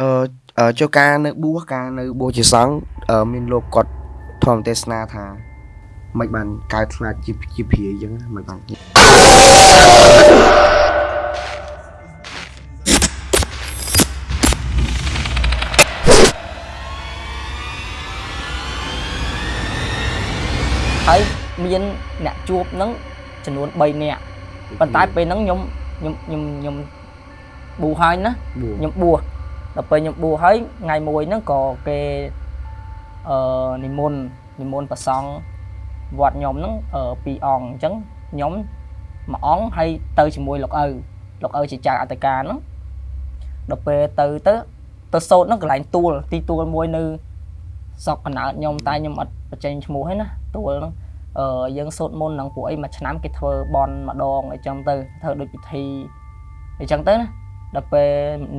អឺចូលការនៅបួសការនៅបួសជាសង្ឃមានលោកគាត់ធម្មទេសនាថាមិនបានកើតខ្លាចជាជាព្រាយអញ្ចឹងមិនបានហើយមានអ្នកជួបនឹងចំនួន3នាក់ប៉ុន្តែពេលហ្នឹងខ្ញុំខ្ញុំខ្ញុំខ្ញុំប៊ូហើយណាខ្ញុំបួស ដល់ពេលខ្ញុំបួសហើយថ្ងៃមួយហ្នឹងក៏គេអឺនិមន្តនិមន្តប្រសង់វត្តខ្ញុំហ្នឹងអឺពីរអង្គអញ្ចឹងខ្ញុំមួយអង្គហើយទៅជាមួយលោកឪលោកឪជាចៅអត្តការហ្នឹងដល់ពេលទៅទៅទៅសោតហ្នឹងកន្លែងទួលទីទួលមួយនៅស្រុកកណើតខ្ញុំតែខ្ញុំអត់បញ្ចេញឈ្មោះហ្នឹងណាទួលហ្នឹងអឺយើងសូត្រមន្តហ្នឹងពួកអីមួយឆ្នាំគេធ្វើបន់ម្ដងអីចឹងទៅធ្វើដូចពិធីអីចឹងទៅណា ដល់ពេល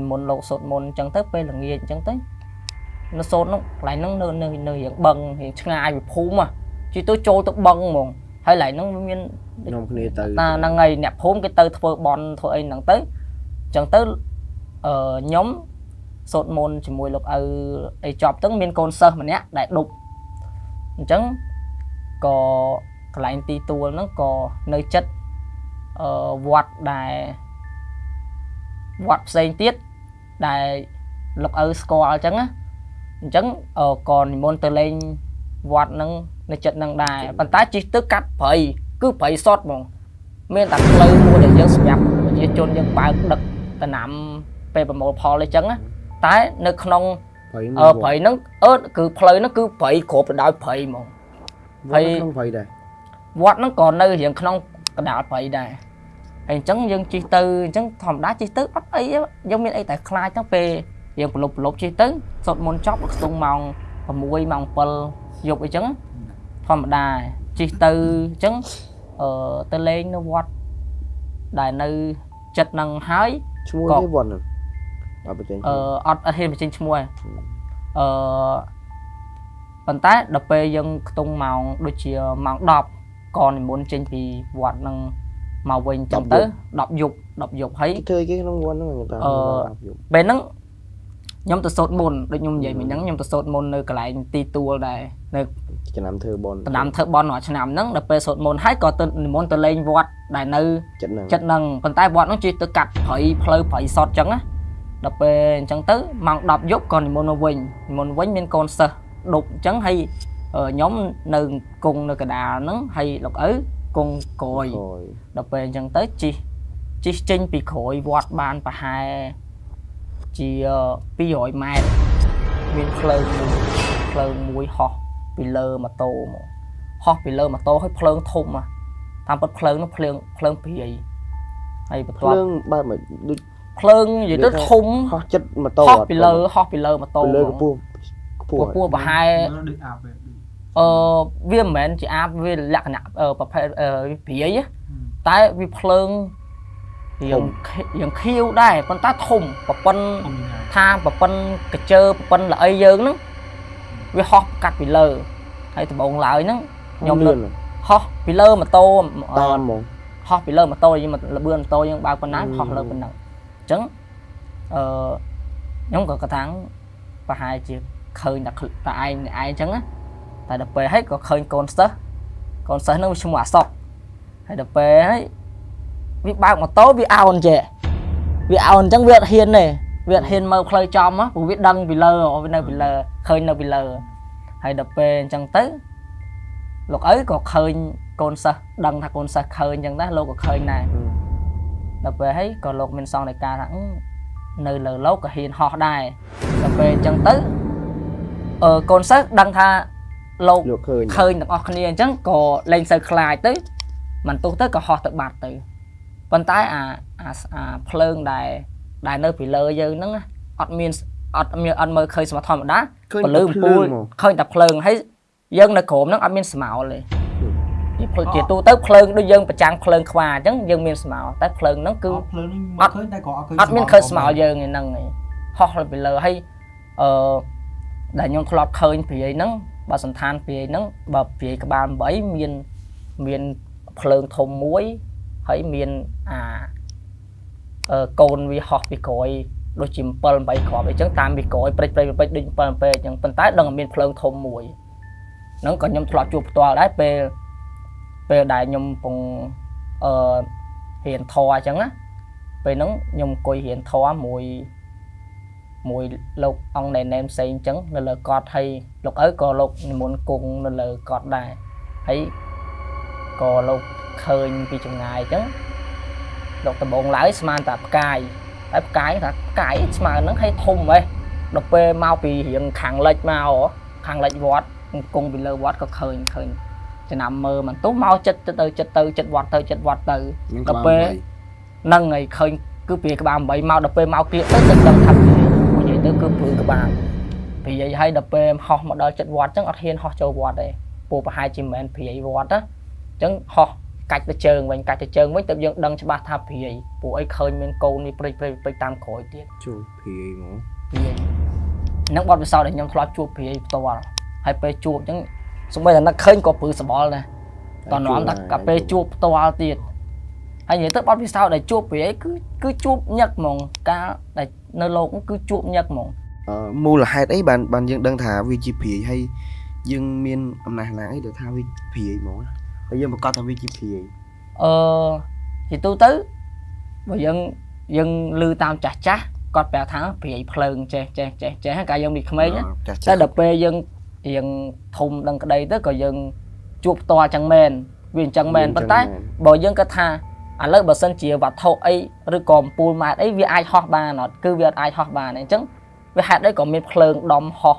មុនលោកសូត្រមន្តអញ្ចឹងទៅពេលល្ងាចអញ្ចឹងទៅនៅសូត្រនោះកន្លែងហ្នឹងនៅនៅនៅរៀងបឹងរៀងឆ្ងាយពីភូមិជិះទៅចូលទៅបឹងហ្មងហើយកន្លែងហ្នឹងមានខ្ញុំគ្នាទៅណាហ្នឹងហើយអ្នកភូមិគេទៅធ្វើបន់ធ្វើអីហ្នឹងទៅអញ្ចឹងទៅអឺខ្ញុំសូត្រមន្តជាមួយលោកឪអីចប់ទៅមានកូនសិស្សម្នាក់ដែលដប់អញ្ចឹងក៏កន្លែងទីទួលហ្នឹងក៏នៅចិត្តអឺវត្តដែល វត្តផ្សេងទៀតដែលលោកឪស្គាល់អញ្ចឹងណាអញ្ចឹងក៏និមន្តទៅលេងវត្តហ្នឹងនៅចិត្តហ្នឹងដែរប៉ុន្តែជិះទៅកាត់ព្រៃគឺព្រៃសតហ្មងមានតែផ្លូវមួយដែលយើងសម្រាប់ប្រជាជនយើងបើកដឹកតំណាំពេលប្រមូលផលអីចឹងណាតែនៅក្នុងអឺព្រៃហ្នឹងអឺគឺផ្លូវហ្នឹងគឺព្រៃគ្រប់ទៅដោយព្រៃហ្មងហើយក្នុងព្រៃដែរវត្តហ្នឹងក៏នៅរៀងក្នុងកណ្ដាលព្រៃដែរ ហើយអញ្ចឹងយើងជិះទៅអញ្ចឹងធម្មតាជិះទៅអត់អីយើងមានអីតែខ្លាចទៅពេលយើងប្រឡប់ប្រឡប់ជិះទៅសុតមុនចប់ខ្ទង់ម៉ោង6ម៉ោង7យប់អីចឹងធម្មតាជិះទៅអញ្ចឹងអឺទៅលេងនៅវត្តដែលនៅចិត្តនឹងហើយឈ្មោះនេះវត្តហ្នឹងអត់បញ្ចេញអឺអត់អត់ហ៊ានបញ្ចេញឈ្មោះអឺប៉ុន្តែដល់ពេលយើងខ្ទង់ម៉ោងដូចជាម៉ោង10ក៏និមន្តចេញពីវត្តហ្នឹង មកវិញចឹងទៅ10យប់10យប់ហើយធ្វើគេក្នុងវត្តហ្នឹងតើ10យប់ពេលហ្នឹងខ្ញុំទៅសូត្រមុនដូចខ្ញុំនិយាយមិញហ្នឹងខ្ញុំទៅសូត្រមុននៅកន្លែងទីទួលដែរនៅឆ្នាំធ្វើបនឆ្នាំធ្វើបនរាល់ឆ្នាំហ្នឹងដល់ពេលសូត្រមុនហើយក៏ទៅនិមន្តទៅលេងវត្តដែលនៅចិត្តហ្នឹងចិត្តហ្នឹងប៉ុន្តែវត្តហ្នឹងជិះទៅកាត់ព្រៃផ្លូវព្រៃសតចឹងណាដល់ពេលអញ្ចឹងទៅម៉ោង10យប់ក៏និមន្តមកវិញនិមន្តវិញមានកូនសិស្សដប់អញ្ចឹងហើយខ្ញុំនៅគង់នៅកដាលហ្នឹងហើយលោកឪ គង់ក្រួយដល់ពេលអញ្ចឹងទៅជីជីចេញពីក្រួយវត្តបានប្រហែលជា200ម៉ែត្រមានភ្លើងមួយភ្លើងមួយហោះពីលើម៉ូតូមកហោះពីលើម៉ូតូឲ្យភ្លើងធំតាមពិតភ្លើងនោះភ្លើងភ្លើងព្រាយហើយបន្ទាប់ភ្លើងបើមិនដូចភ្លើងនិយាយទៅធំហោះចិត្តម៉ូតូហោះពីលើហោះពីលើម៉ូតូពីលើកម្ពស់ខ្ពស់ខ្ពស់ប្រហែលដូចអាប់ អឺវាមិនមែនជាអាបវាលក្ខណៈប្រភេទព្រាយតែវាភ្លើងរៀងរៀងខៀវដែរប៉ុន្តែធំប្រប៉ុនថាប្រប៉ុនកញ្ជើប្រប៉ុនល្អីយើងហ្នឹងវាហោះកាត់ពីលើហើយដំបងឡើយហ្នឹងខ្ញុំលឿនហោះពីលើម៉ូតូតាមហ្មងហោះពីលើម៉ូតូយើងលបឿនម៉ូតូយើងបើកប៉ុណ្ណាហោះលើប៉ុណ្ណឹងអញ្ចឹងអឺខ្ញុំក៏កថាប្រហែលជាឃើញតែតែឯងឯងអញ្ចឹងណា តែដល់ពេលហើយក៏ឃើញកូនសិស្សកូនសិស្សនឹងឈ្មោះអាសុកហើយដល់ពេលហើយវាបើកម៉ូតូវាអោនចេះវាអោនអញ្ចឹងវាអត់ហ៊ានទេវាអត់ហ៊ានមើលផ្លូវចំព្រោះវាដឹងពីលើវានៅពីលើឃើញនៅពីលើហើយដល់ពេលអញ្ចឹងទៅលោកឪក៏ឃើញកូនសិស្សដឹងថាកូនសិស្សឃើញអញ្ចឹងដែរលោកក៏ឃើញដែរដល់ពេលហើយក៏លោកមានសង្កេតការថានៅលើលោកក៏ហ៊ានហោះដែរដល់ពេលអញ្ចឹងទៅអឺកូនសិស្សដឹងថា លោកឃើញឃើញទាំងអស់គ្នាអញ្ចឹងក៏លែងសូវខ្លាចទៅមិនទោះទៅក៏ហោះទៅបាត់ទៅប៉ុន្តែអាអាភ្លើងដែលដែលនៅពីលើយើងហ្នឹងអត់មានអត់មានអត់មើលឃើញស្មោះធម្មតាពលឺពូលឃើញតែភ្លើងហើយយើងនៅក្រោមហ្នឹងអត់មានស្មោលទេពីជាទូទៅភ្លើងដូចយើងប្រចាំងភ្លើងខ្វាអញ្ចឹងយើងមានស្មោលតែភ្លើងហ្នឹងគឺភ្លើងហ្នឹងមកឃើញតែក៏អត់ឃើញអត់មានឃើញស្មោលយើងហ្នឹងឯងហោះពីលើហើយអឺដែលខ្ញុំធ្លាប់ឃើញព្រាយហ្នឹង បើសន្តានព្រាយហ្នឹងបើព្រាយក្បាល8មានមានភ្លើងធំមួយហើយមានអាអឺកូនវាហោះពីក្រោយដូចជា7 8គ្រាប់អីចឹងតាមមីក្រូយព្រិចព្រិចព្រិចដូច7 8អញ្ចឹងប៉ុន្តែដឹងតែមានភ្លើងធំមួយហ្នឹងក៏ខ្ញុំធ្លាប់ជួបផ្ទាល់ដែរពេលពេលដែលខ្ញុំកំពុងអឺរៀនធម៌អញ្ចឹងណាពេលហ្នឹងខ្ញុំអង្គុយរៀនធម៌មួយ មួយលោកអង្គណែនផ្សេងអញ្ចឹងនៅលើកត់ហើយលោកឪក៏លោកនិមន្តគង់នៅលើកត់ដែរហើយក៏លោកឃើញពីចម្ងាយអញ្ចឹងលោកដំបងឡើយស្មានតែផ្កាយហើយផ្កាយថាផ្កាយស្មើហ្នឹងឲ្យធំហ៎ដល់ពេលមកពីរៀងខាងលិចមកហ៎ខាងលិចវត្តអង្គង់ពីលើវត្តក៏ឃើញឃើញចំណាំមើលមិនទុំមកចិត្តទៅចិត្តទៅចិត្តវត្តទៅចិត្តវត្តទៅនឹងដល់ពេលហ្នឹងហើយឃើញគឺព្រាយក្បាល8មកដល់ពេលមកគ្រៀកទៅទឹកដឹងថា ព្រាយពួកនិយាយទៅគឺព្រាយក្បាលព្រាយហើយដល់ពេលហោះមកដល់ចិត្តវត្តអញ្ចឹងអត់ហ៊ានហោះចូលវត្តទេពួកប្រហែលជាមិនមែនព្រាយវត្តណាអញ្ចឹងហោះកាច់ទៅជើងវិញកាច់ទៅជើងវិញទៅយើងដឹងច្បាស់ថាព្រាយពួកអីឃើញមានកូននេះព្រិចព្រិចព្រិចតាមក្រោយទៀតជួភីហ្មងព្រាយហ្នឹងបទពិសោធន៍ដែលខ្ញុំធ្លាប់ជួបព្រាយផ្ទាល់ហើយពេលជួបអញ្ចឹងសូម្បីតែនឹកឃើញក៏ព្រឺសបល់ដែរតនំថាកាពេលជួបផ្ទាល់ទៀតហើយនិយាយទៅបទពិសោធន៍ដែលជួបពីអីគឺគឺជួបញឹកហ្មងការដែល នៅលោកហ្នឹងគឺជួបញឹកហ្មងអឺមូលហេតុអីបានបានយើងដឹងថាវាជាភីហើយយើងមានអំណះណាងអីដែលថាវាភីហ្មងហើយយើងប្រកាសថាវាជាភីអឺជាទូទៅបើយើងយើងឮតាមចាស់ចាស់គាត់ប្រាប់ថាព្រាយភ្លើងចេះចេះចេះចេះហើយកាលយើងនេះក្មេងណាចាស់តែដល់ពេលយើងរៀងធំដឹងក្តីទៅក៏យើងជួបផ្ទាល់ចឹងមែនវាអញ្ចឹងមែនប៉ុន្តែបើយើងគិតថា ឥឡូវបើសិនជាវត្ថុអីឬក៏អំពូលម៉ែត្រអីវាអាចហោះបានអត់គឺវាអត់អាចហោះបានទេអញ្ចឹងវាហេតុអីក៏មានភ្លើងដំហោះ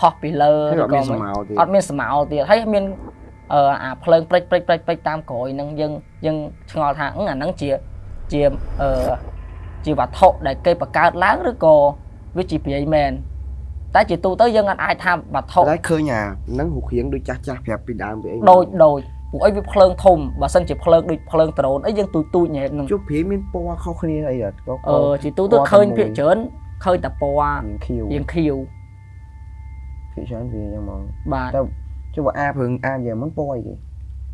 ហោះពីលើហើយឬអត់ក៏មានសមិនមោទៀតអត់មានស្មៅទៀតហើយមានអឺអាភ្លើងព្រិចព្រិចព្រិចព្រិចតាមក្រោយហ្នឹងយើងយើងឆ្ងល់ថាអឺអាហ្នឹងជាជាអឺជាវត្ថុដែលគេបង្កើតឡើងឬក៏វាជាព្រាយមែនតែជាទូទៅយើងអត់អាចថាវត្ថុតែឃើញអាហ្នឹងរូបរាងដូចចាស់ចាស់ប្រាប់ពីដើមពីអីដូចដូច ពួកអីវាភ្លើងធំបើសិនជាភ្លើងដូចភ្លើងដ្រូនអីយើងទូចទូចញ៉ែហ្នឹងជួបភីមានពណ៌ខុសគ្នាអីអត់ក៏អឺជាទូទៅឃើញភាគច្រើនឃើញតែពណ៌រៀងខៀវរៀងខៀវភាគច្រើនវាយ៉ាងហ្មងបាទតែជួបអាព្រឹងអាយ៉ាងហ្នឹងពណ៌អីគេ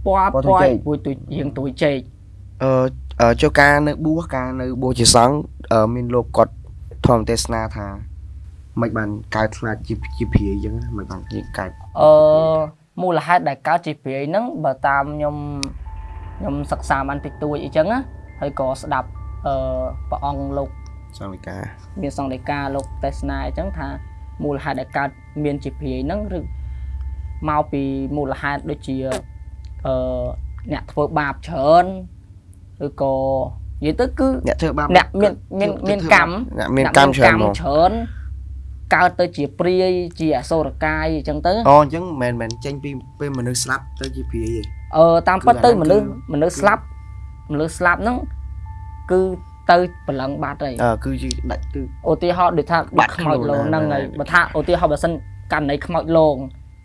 ពណ៌ពណ៌ពទូចណ៌ចេកពួយទូចរៀងទូចចេកអឺអឺចូលការនៅបួសការនៅបួសជាសង្ឃអឺមានលោកគាត់ធម្មទេសនាថាមិនបានកើតខ្លាចជាជាភីអញ្ចឹងណាមិនបានជាកើតអឺ មូលហេតុដែលកើតជាព្រាយហ្នឹងបើតាមខ្ញុំខ្ញុំសិក្សាបានតិចតួចអីចឹងណាហើយក៏ស្ដាប់អឺព្រះអង្គលោកសង្ឃវិការមានសង្ឃដីកាលោកទេសនាអញ្ចឹងថាមូលហេតុដែលកើតមានជាព្រាយហ្នឹងឬមកពីមូលហេតុដូចជាអឺអ្នកធ្វើបាបច្រើនឬក៏និយាយទៅគឺអ្នកធ្វើបាបអ្នកមានមានមានកម្មអ្នកមានកម្មច្រើនហ្មងច្រើន កើតទៅជាព្រាយជាអសុរកាយអញ្ចឹងទៅអូអញ្ចឹងមិនមែនចេញពីពេលមនុស្សស្លាប់ទៅជាភីទេអឺតាមពិតទៅគឺអាហ្នឹងមនុស្សគឺមនុស្សស្លាប់មនុស្សស្លាប់ហ្នឹងគឺទៅប្រឡឹងបាត់ហើយអឺគឺជាដាច់គឺឧទាហរណ៍ដូចថាបាបាត់ត់ខ្មោចខ្លួនលងណាហ្នឹងហើយណាបើថាឧទាហរណ៍បើសិនករណីខ្មោចលង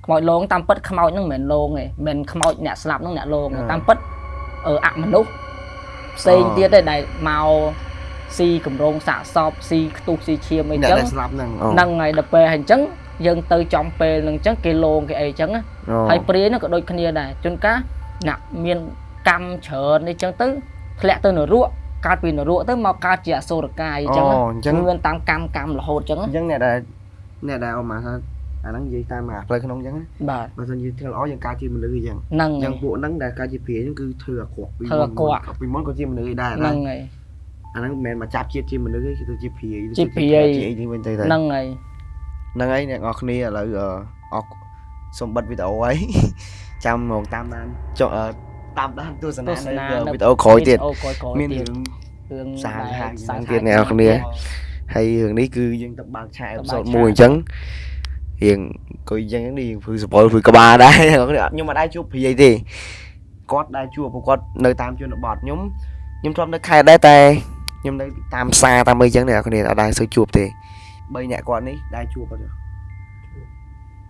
ខ្មោចលងតាមពិតខ្មោចហ្នឹងមិនមែនលងទេមិនមែនខ្មោចអ្នកស្លាប់ហ្នឹងអ្នកលងទេតាមពិតអឺអមនុស្សផ្សេងទៀតទេដែលមក ស៊ីកម្រងសាកសពស៊ីខ្ទុះស៊ីឈាមអីអ្នកចឹងដែលស្លាប់ហ្នឹងអូហ្នឹងហើយដល់ពេលហើយអញ្ចឹងយើងទៅចំពេលហ្នឹងអញ្ចឹងគេលងគេអីអញ្ចឹងណាអូហើយព្រាយហ្នឹងក៏ដូចគ្នាដែរជួនកាលអ្នកមានកម្មច្រើននេះអញ្ចឹងទៅធ្លាក់ទៅនរកកើតពីនរកទៅមកកើតជាអសុរកាយអញ្ចឹងអូណាអញ្ចឹងវាមានតាមកម្មកម្មរហូតអញ្ចឹងអញ្ចឹងអ្នកដែលអ្នកដែលអមថាអាហ្នឹងនិយាយតាមអាផ្លូវក្នុងអញ្ចឹងណាបាទបើមិនយើងធ្វើល្អយើងកើតជាមនុស្សអញ្ចឹងហ្នឹងអញ្ចឹហើងយពួកហ្នឹងដែលកើតជាព្រាយហ្នឹងគឺធ្វើអាក្រក់ពីធ្វើអាក្រក់ពីមុនក៏ជាមនុស្សឯដែរហ្នឹងហើយ អាហ្នឹងមិនមែនមកចាប់ជាតិជាមនុស្សទេគឺទៅជាព្រាយជាព្រាយជាអីនេះវិញទៅទៅហ្នឹងហើយហ្នឹងហើយអ្នកនរគ្នាឥឡូវអឺអរសូមបិទវីដេអូហើយចាំមកតាមដានចុះអឺតាមដានទស្សនាទស្សនានៅនៅវីដេអូក្រោយទៀតវីដេអូក្រោយក្រោយមានទៀតរឿងរឿងសាហាវដែលហាវសាហាវទៀតអ្នកនរគ្នាហើយរឿងនេះគឺយើងទៅបើកឆាកអេទៅពីបើសូកតឆាកមួយអញ្ចឹងរៀងអង្គុយអញ្ចឹងនេះភឺសពលភឺក្បាលដែរអ្នកនរគ្នាអត់ខ្ញុំអត់ដែរជួបព្រាយទេគាត់ដែរជួបព្រោះគាត់នៅតាមជនបទខ្ញុំខ្ញុំធ្លាប់នៅខេត្តដែរតែ ខ្ញុំនៅតាមផ្សារតាមអីអញ្ចឹងអ្នកនរគ្នាអត់ដែរសូវជួបទេបីអ្នកគាត់នេះដែរជួបអត់ទេ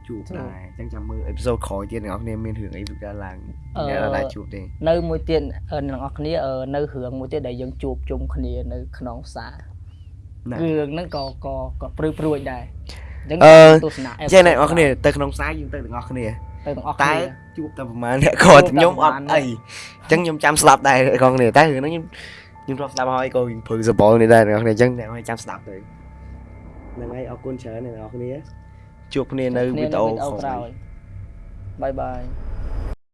ជួបដែរអញ្ចឹងចាំមើលអេពីសូតក្រោយទៀតអ្នកនរគ្នាមានរឿងអីវិការឡើងអ្នកអត់ដែរជួបទេនៅមួយទៀតអឺអ្នកនរគ្នាអឺនៅរឿងមួយទៀតដែលយើងជួបជុំគ្នានៅក្នុងផ្សារណារឿងហ្នឹងក៏ក៏ក៏ព្រឺព្រួយដែរអញ្ចឹងអឺទស្សនាចេះអ្នកនរគ្នាទៅក្នុងផ្សារយើងទៅទាំងអស់គ្នាទៅទាំងអស់តែគ្នាជួបតែប្រហែលអ្នកគាត់ជួបតែខ្ញុំអត់ប្រហែលអីអញ្ចឹងខ្ញុំចាំស្ដាប់ដែរអ្នកនរគ្នាតែរឿងហ្នឹងខ្ញុំ ខ្ញុំធ្លាប់ស្ដាប់ហើយក៏ព្រឺសបល់នេះដែរអ្នកនរគ្នាអញ្ចឹងអ្នកនរគ្នាចាំស្ដាប់ទៅហ្នឹងហើយអរគុណច្រើនអ្នកនរគ្នាជួបគ្នានៅវីដេអូវីដេអូក្រោក្រោយយបាយបាយ